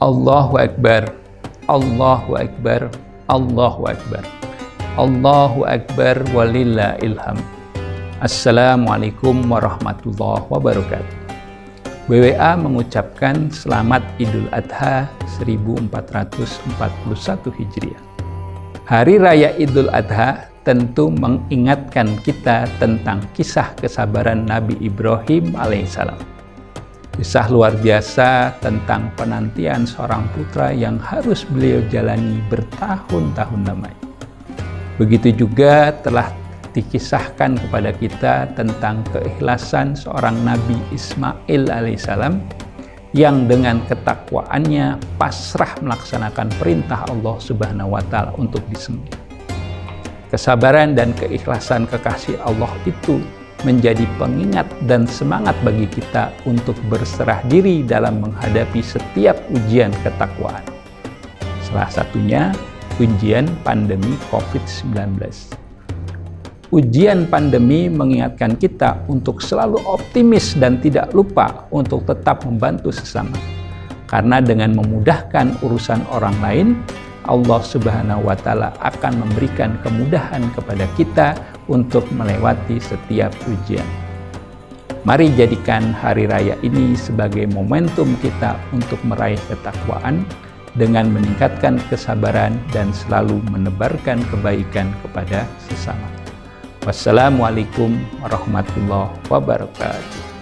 Allahu Akbar, Allahu Akbar, Allahu Akbar. Allahu Akbar walillah ilham. Assalamualaikum warahmatullahi wabarakatuh. BWA mengucapkan selamat Idul Adha 1441 Hijriah. Hari Raya Idul Adha tentu mengingatkan kita tentang kisah kesabaran Nabi Ibrahim alaihissalam Kisah luar biasa tentang penantian seorang putra yang harus beliau jalani bertahun-tahun lamanya. Begitu juga telah dikisahkan kepada kita tentang keikhlasan seorang Nabi Ismail alaihissalam yang dengan ketakwaannya pasrah melaksanakan perintah Allah Subhanahu wa taala untuk disembelih. Kesabaran dan keikhlasan kekasih Allah itu menjadi pengingat dan semangat bagi kita untuk berserah diri dalam menghadapi setiap ujian ketakwaan. Salah satunya ujian pandemi COVID-19. Ujian pandemi mengingatkan kita untuk selalu optimis dan tidak lupa untuk tetap membantu sesama. Karena dengan memudahkan urusan orang lain, Allah Subhanahu wa taala akan memberikan kemudahan kepada kita untuk melewati setiap ujian. Mari jadikan hari raya ini sebagai momentum kita untuk meraih ketakwaan dengan meningkatkan kesabaran dan selalu menebarkan kebaikan kepada sesama. Wassalamualaikum warahmatullahi wabarakatuh.